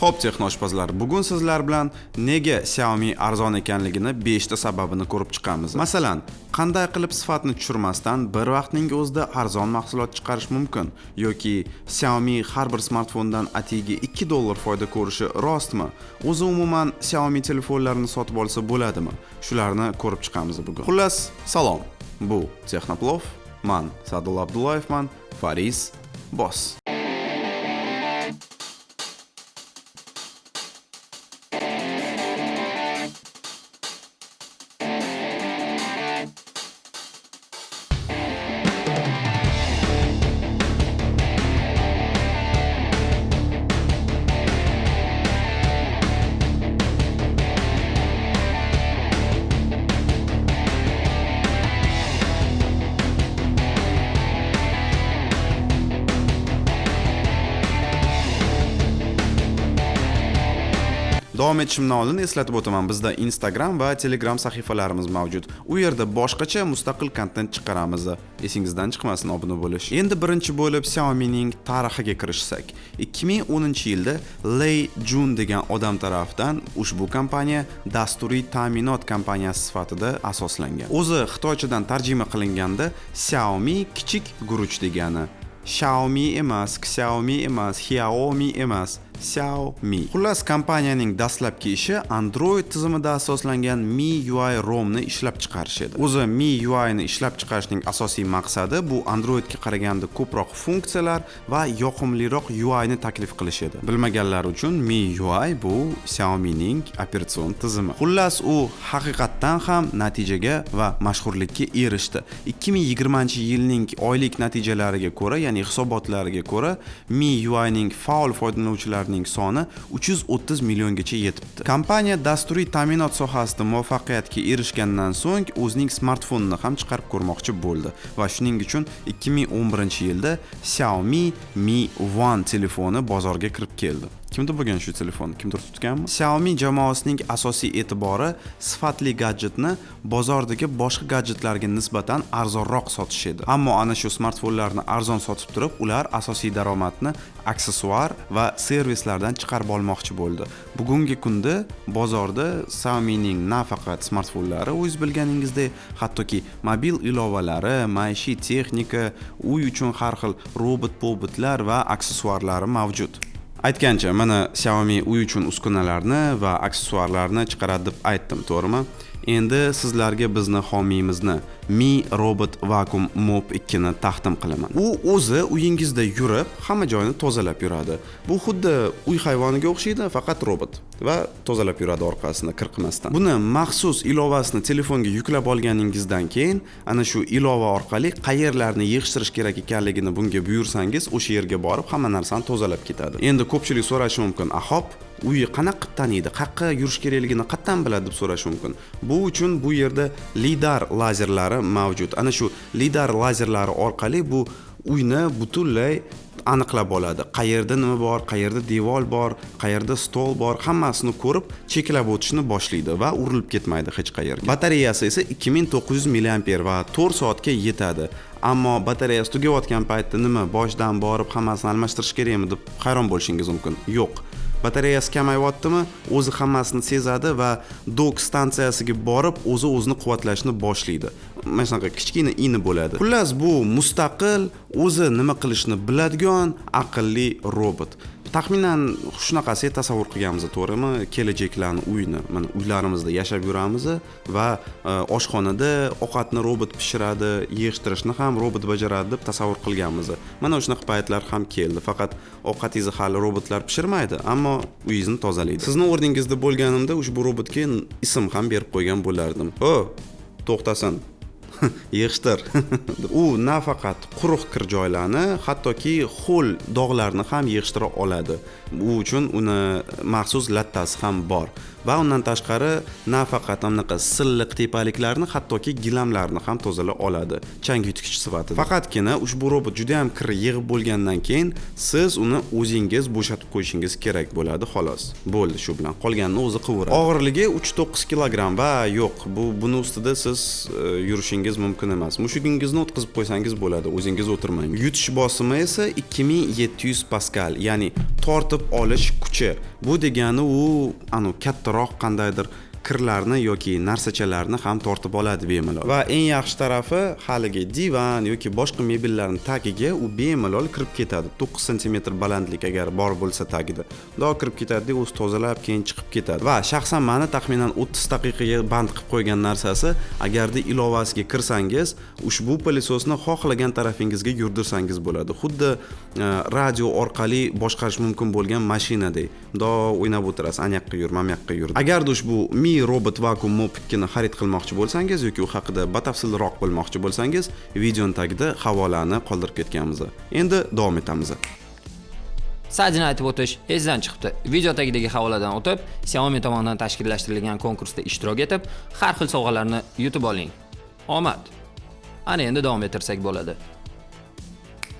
Xo'p, texnoshpazlar, bugun sizlar bilan nega Xiaomi arzon ekanligini 5 ta sababini ko'rib chiqamiz. Masalan, qanday qilib sifatni tushirmasdan bir vaqtning o'zida arzon mahsulot chiqarish mumkin yoki Xiaomi har bir smartfondan atigi 2 dollar foyda ko'rishi rostmi? O'zi umuman Xiaomi telefonlarini sotib olsa bo'ladimi? Shularni ko'rib chiqamiz bugun. Xullas, salom. Bu Texnoplov. Man Sadul Abdullayevman. Faris Boss. Davom etishimdan oldin eslatib o'taman, bizda Instagram va Telegram sahifalarimiz mavjud. U yerda boshqacha mustaqil kontent chiqaramiz. Esingizdan chiqmasin obuna bo'lish. Endi birinchi bo'lib Xiaomi'ning tarixiga kirishsak. 2010-yilda ley Jun degan odam tarafidan ushbu kompaniya dasturiy ta'minot kompaniyasi sifatida asoslangan. O'zi xitoychadan tarjima qilinganda Xiaomi kichik guruch degani. Xiaomi emas, Xiaomi emas, Xiaomi emas. Xiaomi. Xullas, kompaniyaning dastlabki ishi Android tizimida asoslangan MIUI ROM ni ishlab chiqarish edi. O'zi MIUI ni ishlab chiqarishning asosiy maqsadi bu Androidga qaraganda ko'proq funksiyalar va yoqimliroq UI ni taklif qilish edi. Bilmaganlar uchun Mi UI bu Xiaomining operatsion tizimi. Xullas, u haqiqatdan ham natijaga va mashhurlikka erishdi. 2020-yilning oylik natijalariga ko'ra, ya'ni hisobotlariga ko'ra, MIUI ning faol foydalanuvchilari ularning soni 330 milliongacha yetibdi. Kompaniya dasturiy ta'minot sohasida muvaffaqiyatga erishgandan so'ng o'zining smartfonini ham chiqarib ko'rmoqchi bo'ldi va shuning uchun 2011-yilda Xiaomi Mi One telefoni bozorga kirib keldi. Kimda bo'lgan shu telefon? Kimdir tutganmi? Xiaomi jamoasining asosiy e'tibori sifatli gadjetni bozordagi boshqa gadjetlarga nisbatan arzonroq sotish edi. Ammo ana shu smartfonlarni arzon sotib turib ular asosiy daromadni aksessuar va servislardan chiqarib olmoqchi bo'ldi. Bugungi kunda bozorda xiaomining nafaqat smartfonlari o'zingiz bilganingizdek hattoki mobil ilovalari maishiy texnika uy uchun har xil robot pobotlar va aksessuarlari mavjud. Aytgancha mana xiaomi uy uchun uskunalarni va aksessuarlarni chiqaradi deb aytdim to'g'rimi? Endi sizlarga bizni homiyimizni mi robot vakuum mop 2 ni taqdim qilaman. U o'zi uyingizda yurib hamma joyini tozalab yuradi. Bu xuddi uy hayvoniga o'xshaydi faqat robot va tozalab yuradi orqasini qirqmasdan. Buni maxsus ilovasini telefonga yuklab olganingizdan keyin ana shu ilova orqali qayerlarni yig'ishtirish kerak ekanligini bunga buyursangiz o'sha yerga borib hamma narsani tozalab ketadi. Endi ko'pchilik so'rashi mumkin "Ahop, uyi qanaqa taniydi qayerqa yurish kerakligini qayerdan biladi deb so'rashi mumkin. Bu uchun bu yerda lidar lazerlari mavjud. Ana shu lidar lazerlari orqali bu uyni butunlay aniqlab oladi. Qayerda nima bor qayerda devor bor qayerda stol bor hammasini ko'rib cheklab o'tishni boshlaydi va urilib ketmaydi hech qayerga. Batareyasi esa 2900 milliamper va 4 soatga yetadi. Ammo batareyasi tugayotgan paytda nima boshidan borib hammasini almashtirish kerakmi deb hayron bo'lishingiz mumkin? Yo'q. Batareyasi kamayyaptimi o'zi hammasini sezadi va dok stansiyasiga borib o'zi o'zini quvvatlashni boshlaydi. Mana shunaqa kichkina ini bo'ladi. Xullas bu mustaqil o'zi nima qilishni biladigan aqlli robot. Taxminan shunaqasi tasavvur qilganmiz to'g'rimi? Kelajaklarni uyni mana uylarimizda yashab yuramiz va e, oshxonada ovqatni robot pishiradi yig'ishtirishni ham robot bajaradi deb tasavvur qilganmiz mana shunaqa paytlar ham keldi. Faqat ovqatingizni hali robotlar pishirmaydi ammo uyingizni tozalaydi. Sizni o'rningizda bo'lganimda ushbu robotga ism ham berib qo'ygan bo'lardim. O to'xtasin. yig'ishtir. U nafaqat quruq kir joylarni hattoki ho'l dog'larni ham yig'ishtira oladi. Bu uchun uni maxsus lattasi ham bor. Va undan tashqari nafaqat anaqa silliq tepaliklarni hattoki gilamlarni ham tozalay oladi. Chang yutgich sifatida. Faqatgina ushbu robot juda yam kir yig'ib bo'lgandan keyin siz uni o'zingiz bo'shatib qo'yishingiz kerak bo'ladi xolos. Bo'ldi shu bilan. Qolganini o'zi qilaveradi og'irligi uch to'qqiz kilogramm. Va yo'q bu buni ustida siz e, yurishingiz mumkin emas. Mushugingizni o'tkazib qo'ysangiz bo'ladi o'zingiz o'tirmang. Yutish bosimi esa ikki ming yetti yuz paskal ya'ni tortib olish kuchi. Bu degani u anavi kattaroq qandaydir. Kirlarni yoki narsachalarni ham tortib oladi bemalol. Va eng yaxshi tarafi haligi divan yoki boshqa mebellarni tagiga u bemalol kirib ketadi. To'qqiz santimetr balandlik agar bor bo'lsa tagida. Bundoq kirib ketadida o'zi tozalab keyin chiqib ketadi. Va shaxsan mani taxminan o'ttiz daqiqaga band qilib qo'ygan narsasi agarda ilovasiga kirsangiz ushbu pilesosni xohlagan tarafingizga yurdirsangiz bo'ladi. Xuddi e, radio orqali boshqarish mumkin bo'lgan mashinadek bundoq o'ynab o'tirasiz. Anayoqqa yur mana bu yoqqa yur. Agarda ushbu mi robot vakuum mopikini xarid qilmoqchi bo'lsangiz yoki u haqida batafsilroq bilmoqchi bo'lsangiz videoni tagida havolani qoldirib ketganmiz. Endi davom etamiz. Sajini aytib o'tish esdan chiqibdi. Video tagidagi havoladan o'tib xiaomi tomonidan tashkillashtirilgan konkursda ishtirok etib har xil sovg'alarni yutib oling. Omad. Ana endi davom ettirsak bo'ladi.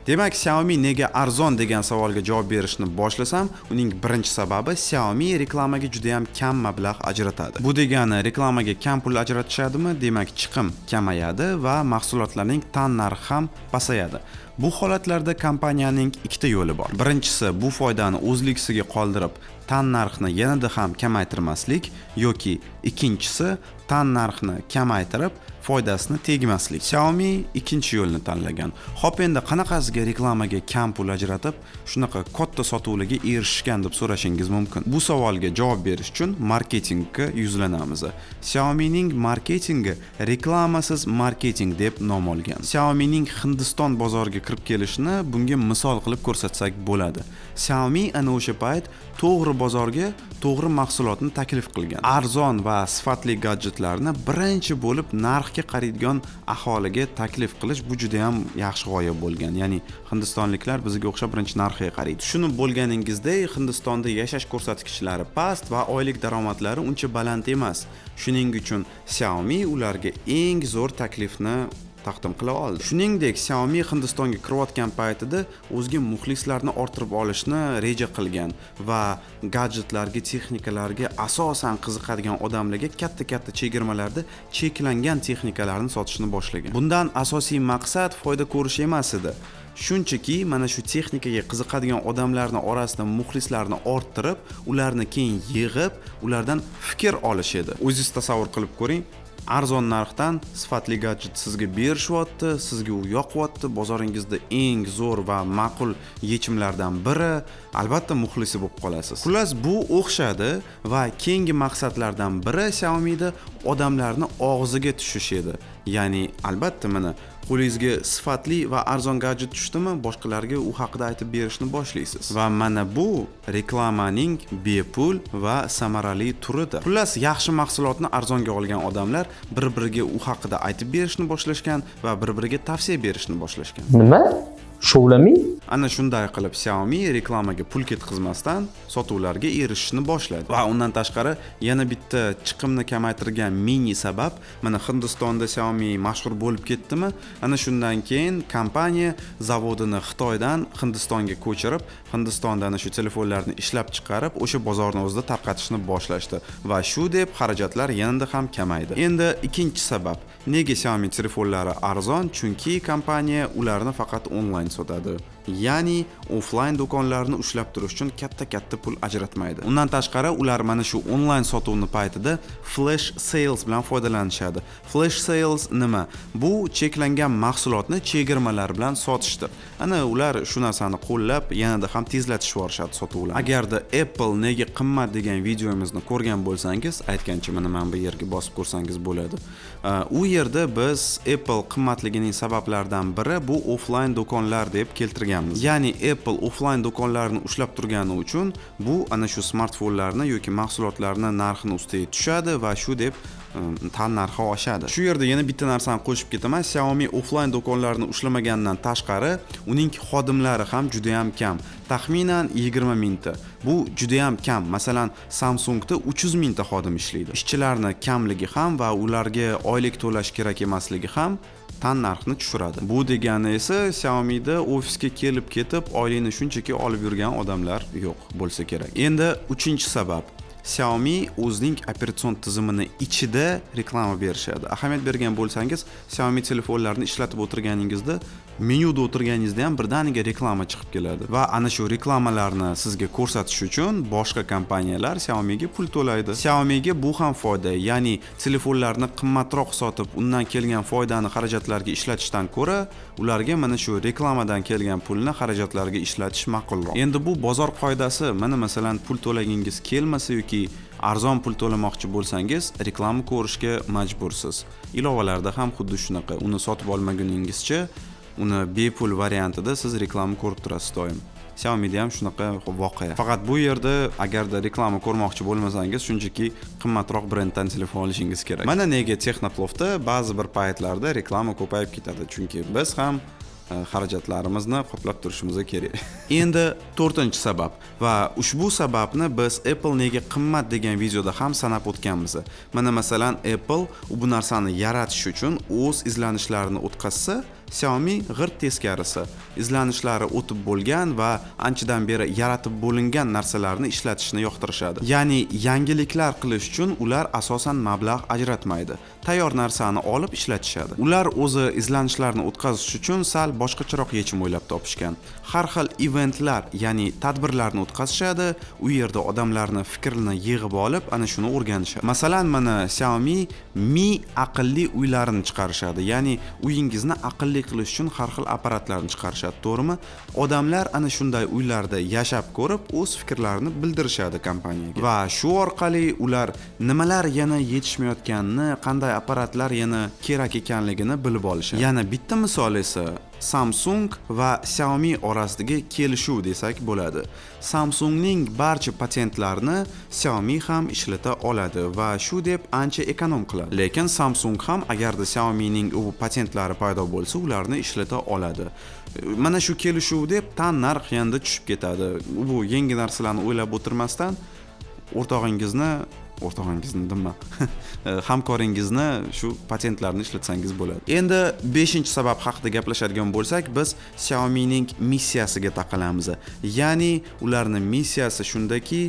Demak xiaomi nega arzon degan savolga javob berishni boshlasam uning birinchi sababi xiaomi reklamaga juda ham kam mablag' ajratadi. Bu degani reklamaga kam pul ajratishadimi? Demak chiqim kamayadi va mahsulotlarning tan narxi ham pasayadi. Bu holatlarda kompaniyaning ikkita yo'li bor. Birinchisi bu foydani o'zligisiga qoldirib tan narxni yanada ham kamaytirmaslik yoki ikkinchisi tan narxni kamaytirib foydasini tegmaslik. Xiaomi ikkinchi yo'lni tanlagan. Hop endi qanaqasiga reklamaga kam pul ajratib shunaqa katta sotuvlarga erishgan deb so'rashingiz mumkin. Bu savolga javob berish uchun marketingga yuzlanamiz. Xiaomi ning marketingi reklamasiz marketing deb nom olgan. Xiaomi ning hindiston bozoriga kirib kelishini bunga misol qilib ko'rsatsak bo'ladi. Xiaomi ana o'sha payt to'g'ri bozorga to'g'ri mahsulotni taklif qilgan. Arzon va sifatli gadjetlarni birinchi bo'lib narxga qaraydigan aholiga taklif qilish bu juda yam yaxshi g'oya bo'lgan. Ya'ni hindistonliklar bizga o'xshab birinchi narxiga qaraydi. Tushunib bo'lganingizdek hindistonda yashash ko'rsatkichlari past va oylik daromadlari uncha baland emas. Shuning uchun xiaomi ularga eng zo'r taklifni taqdim qila oldi. Shuningdek xiaomi hindistonga kirayotgan paytida o'ziga muxlislarni orttirib olishni reja qilgan va gadjetlarga texnikalarga asosan qiziqadigan odamlarga katta katta chegirmalarda cheklangan texnikalarni sotishni boshlagan. Bundan asosiy maqsad foyda ko'rish emas edi. Shunchaki mana shu texnikaga qiziqadigan odamlarni orasida muxlislarni orttirib ularni keyin yig'ib ulardan fikr olish edi. O'zingiz tasavvur qilib ko'ring arzon narxdan sifatli gadjet sizga berishyapti sizga u yoqyapti. Bozoringizda eng zo'r va ma'qul yechimlardan biri albatta muxlisi bo'lib qolasiz. Xullas bu o'xshadi va keyingi maqsadlardan biri xiaomida odamlarni og'ziga tushish edi. Ya'ni albatta mana qo'lingizga sifatli va arzon gadjet tushdimi? Boshqalarga u haqida aytib berishni boshlaysiz. Va mana bu reklamaning bepul va samarali turidir. Xullas yaxshi mahsulotni arzonga olgan odamlar bir biriga u haqida aytib berishni boshlashgan va bir biriga tavsiya berishni boshlashgan. Nima? Shuvlami ana shunday qilib xiaomi reklamaga pul ketkazmasdan sotuvlarga erishishni boshladi. Va undan tashqari yana bitta chiqimni kamaytirgan mini sabab mana hindistonda xiaomi mashhur bo'lib ketdimi? Ana shundan keyin kompaniya zavodini xitoydan hindistonga ko'chirib hindistonda ana shu telefonlarni ishlab chiqarib o'sha bozorni o'zida tarqatishni boshlashdi. Va shu deb xarajatlar yanada ham kamaydi. Endi ikkinchi sabab nega xiaomi telefonlari arzon? Chunki kompaniya ularni faqat onlayn więc od Adel ya'ni offlayn do'konlarni ushlab turish uchun katta katta pul ajratmaydi. Undan tashqari ular mana shu onlayn sotuvni paytida flash sales bilan foydalanishadi. Flash sales nima? Bu cheklangan mahsulotni chegirmalar bilan sotishdir. Ana ular shu narsani qo'llab yanada ham tezlatishib yuborishadi sotuvlarni agarda apple nega qimmat degan videomizni ko'rgan bo'lsangiz aytgancha mana mana bu yerga bosib ko'rsangiz bo'ladi. U yerda biz apple qimmatligining sabablaridan biri bu offlayn do'konlar deb keltirgan qilganmiz ya'ni apple offlayn do'konlarini ushlab turgani uchun bu ana shu smartfonlarni yoki mahsulotlarni narxini ustiga tushadi va shu deb um, tan narxi oshadi. Shu yerda yana bitta narsani qo'shib ketaman. Xiaomi offlayn do'konlarini ushlamaganidan tashqari uning xodimlari ham juda ham kam. Taxminan 20 mingta. Bu juda ham kam. Masalan samsungda 300 mingta xodim ishlaydi. Ishchilarni kamligi ham va ularga oylik to'lash kerak emasligi ham tan narxni tushiradi. Bu degani esa xiaomida ofisga kelib ketib oylikni shunchaki olib yurgan odamlar yo'q bo'lsa kerak. Endi uchinchi sabab. Xiaomi o'zining operatsion tizimini ichida reklama berishadi. Ahamiyat bergan bo'lsangiz xiaomi telefonlarini ishlatib o'tirganingizda menyuda o'tirganingizda ham birdaniga reklama chiqib keladi. Va ana shu reklamalarni sizga ko'rsatish uchun boshqa kompaniyalar Xiaomi'ga pul to'laydi. Xiaomi'ga bu ham foyda ya'ni telefonlarni qimmatroq sotib undan kelgan foydani xarajatlarga ishlatishdan ko'ra ularga mana shu reklamadan kelgan pulni xarajatlarga ishlatish ma'qulroq endi bu bozor qoidasi. Mana masalan pul to'lagingiz kelmasa yoki arzon pul to'lamoqchi bo'lsangiz reklama ko'rishga majbursiz. Ilovalarda ham xuddi shunaqa. Uni sotib olmaguningizcha uni bepul variantida siz reklama ko'rib turasiz doim. Xiaomi'da ham shunaqa voqea. Faqat bu yerda agarda reklama ko'rmoqchi bo'lmasangiz shunchaki qimmatroq brenddan telefon olishingiz kerak. Mana nega texnoplofda ba'zi bir paytlarda reklama ko'payib ketadi. Chunki biz ham E, xarajatlarimizni qoplab turishimiz kerak. Endi to'rtinchi sabab va ushbu sababni biz apple nega qimmat degan videoda ham sanab o'tganmiz. Mana masalan apple bu narsani yaratish uchun o'z izlanishlarini o'tkazsa Xiaomi g'irt teskarisi. Izlanishlari o'tib bo'lgan va anchadan beri yaratib bo'lingan narsalarni ishlatishni yoqtirishadi. Ya'ni yangiliklar qilish uchun ular asosan mablag' ajratmaydi. Tayyor narsani olib ishlatishadi. Ular o'zi izlanishlarni o'tkazish uchun sal boshqacharoq yechim o'ylab topishgan. Har xil eventlar ya'ni tadbirlarni o'tkazishadi. U yerda odamlarni fikrini yig'ib olib ana shuni o'rganishadi. Masalan mana Xiaomi Mi aqlli uylarini chiqarishadi. Ya'ni uyingizni aqlli qilish uchun har xil apparatlarni chiqarishadi to'g'rimi? Odamlar ana shunday uylarda yashab ko'rib o'z fikrlarini bildirishadi kompaniyaga. Va shu orqali ular nimalar yana yetishmayotganini qanday apparatlar yana kerak ekanligini bilib olishadi. Yana bitta misol esa Samsung va Xiaomi orasidagi kelishuv desak bo'ladi. Samsungning barcha patentlarini Xiaomi ham ishlata oladi va shu deb ancha ekonom qiladi. Lekin Samsung ham agarda Xiaomi ning u patentlari paydo bo'lsa, ularni ishlata oladi. Mana shu kelishuv deb tan narx yanda tushib ketadi. Bu yangi narsalarni o'ylab o'tirmasdan o'rtog'ingizni o'rtog'ingizni nima hamkoringizni shu patentlarni ishlatsangiz bo'ladi. Endi beshinchi sabab haqida gaplashadigan bo'lsak biz xiaomining missiyasiga taqalamiz. Ya'ni ularni missiyasi shundaki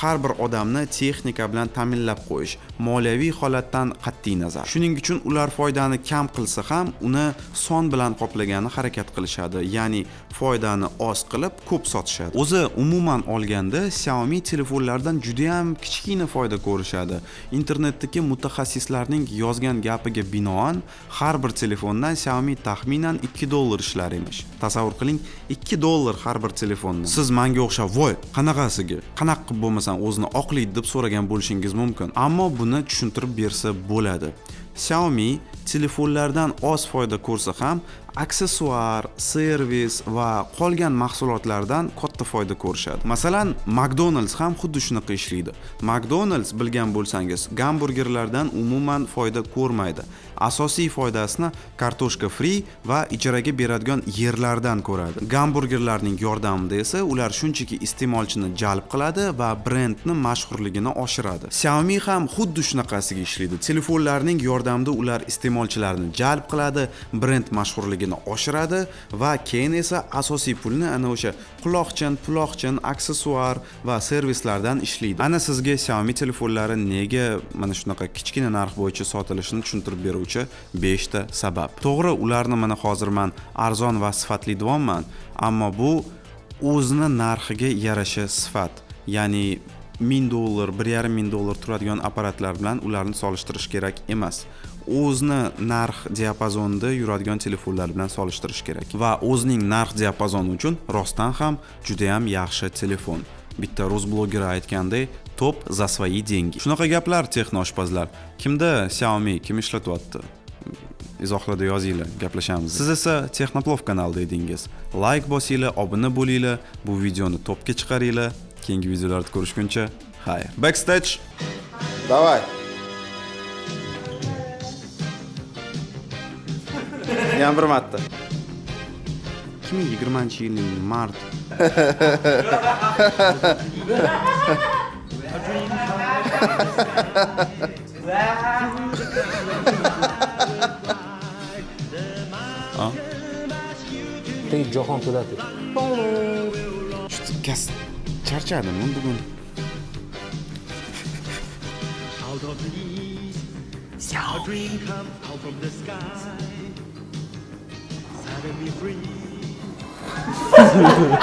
har bir odamni texnika bilan ta'minlab qo'yish moliyaviy holatdan qat'iy nazar. Shuning uchun ular foydani kam qilsa ham uni son bilan qoplagani harakat qilishadi ya'ni foydani oz qilib ko'p sotishadi. O'zi umuman olganda xiaomi telefonlardan judayam kichkina foyda ko'rishadi. Internetdagi mutaxassislarning yozgan gapiga binoan har bir telefondan xiaomi taxminan 2 dollar ishlar emish. Tasavvur qiling 2 dollar har bir telefonni siz manga o'xshab voy qanaqasiga? Qanaqa qilib bo'lmasa masalan o'zini oqlaydi deb so'ragan bo'lishingiz mumkin. Ammo buni tushuntirib bersa bo'ladi. Xiaomi telefonlardan oz foyda ko'rsa ham aksessuar servis va qolgan mahsulotlardan katta foyda ko'rishadi. Masalan mcdonalds ham xuddi shunaqa ishlaydi. Mcdonalds bilgan bo'lsangiz gamburgerlardan umuman foyda ko'rmaydi. Asosiy foydasini kartoshka fri va ijaraga beradigan yerlardan ko'radi. Gamburgerlarning yordamida esa ular shunchaki iste'molchini jalb qiladi va brendni mashhurligini oshiradi. Xiaomi ham xuddi shunaqasiga ishlaydi. Telefonlarning yordamida ular iste'molchilarni jalb qiladi brend mashhurligini mashhurligini oshiradi va keyin esa asosiy pulni ana o'sha quloqchin puloqchin aksessuar va servislardan ishlaydi. Ana sizga xiaomi telefonlari nega mana shunaqa kichkina narx bo'yicha sotilishini tushuntirib beruvchi 5 ta sabab. To'g'ri ularni mana hozir man arzon va sifatli deyapman ammo bu o'zini narxiga yarasha sifat ya'ni ming dollar bir yarim ming dollar turadigan apparatlar bilan ularni solishtirish kerak emas. O'zini narx diapazonida yuradigan telefonlar bilan solishtirish kerak. Va o'zining narx diapazoni uchun rostdan ham judayam yaxshi telefon. Bitta rus blogeri aytganday top за свои деньги shunaqa gaplar texnoshpazlar. Kimda xiaomi kim ishlatyapti? Izohlarda yozinglar gaplashamiz. Siz esa texnoplov kanalida edingiz. Layk bosinglar obuna bo'linglar bu videoni topga chiqaringlar. Keyingi videolarda ko'rishguncha xayr. Backstage. Давай. Yana bir marta ikki ming yigirmanchi yilning mart Ey Jahon Po'latov. gaz charchadim men bugun a dream comes out from the sky. me free.